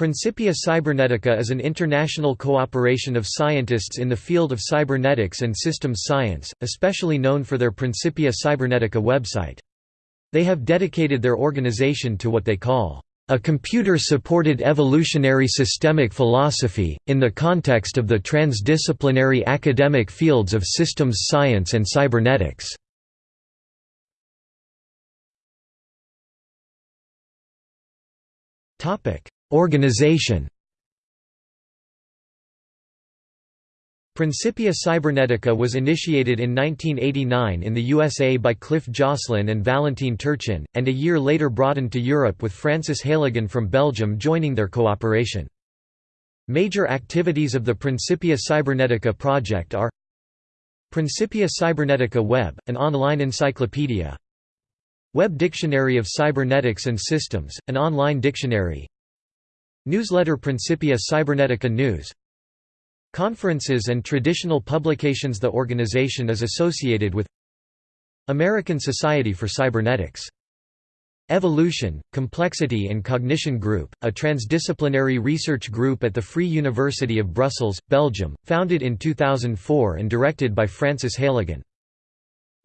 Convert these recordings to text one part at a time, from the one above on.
Principia Cybernetica is an international cooperation of scientists in the field of cybernetics and systems science, especially known for their Principia Cybernetica website. They have dedicated their organization to what they call a computer-supported evolutionary systemic philosophy, in the context of the transdisciplinary academic fields of systems science and cybernetics. Organization Principia Cybernetica was initiated in 1989 in the USA by Cliff Joslyn and Valentin Turchin, and a year later broadened to Europe with Francis Heylighen from Belgium joining their cooperation. Major activities of the Principia Cybernetica project are Principia Cybernetica Web, an online encyclopedia Web Dictionary of Cybernetics and Systems, an online dictionary Newsletter Principia Cybernetica News. Conferences and traditional publications The organization is associated with. American Society for Cybernetics. Evolution, Complexity and Cognition Group, a transdisciplinary research group at the Free University of Brussels, Belgium, founded in 2004 and directed by Francis Heylighen.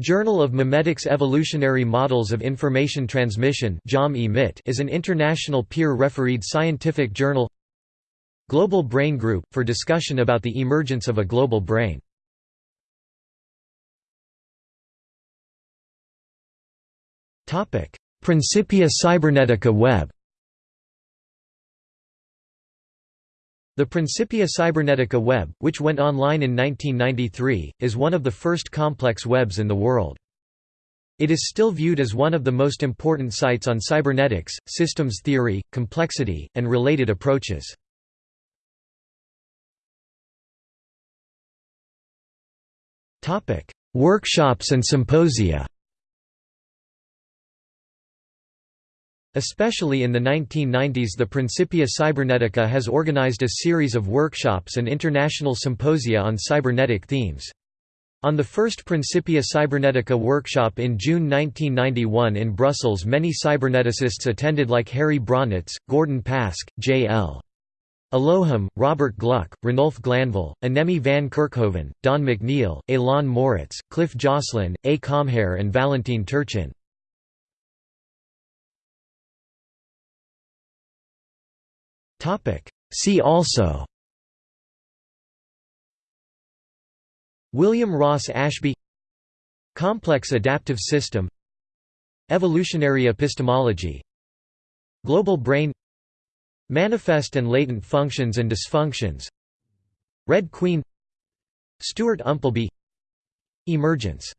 Journal of Memetics Evolutionary Models of Information Transmission is an international peer-refereed scientific journal Global Brain Group, for discussion about the emergence of a global brain. Principia Cybernetica Web The Principia Cybernetica web, which went online in 1993, is one of the first complex webs in the world. It is still viewed as one of the most important sites on cybernetics, systems theory, complexity, and related approaches. Workshops and symposia Especially in the 1990s the Principia Cybernetica has organized a series of workshops and international symposia on cybernetic themes. On the first Principia Cybernetica workshop in June 1991 in Brussels many cyberneticists attended like Harry Braunitz, Gordon Pask, J.L. Elohim, Robert Gluck, Ranulph Glanville, Annemie van Kerckhoven, Don McNeil, Elan Moritz, Cliff Joslyn, A. Comhair and Valentin Turchin. See also. William Ross Ashby. Complex adaptive system. Evolutionary epistemology. Global brain. Manifest and latent functions and dysfunctions. Red Queen. Stuart Umpleby. Emergence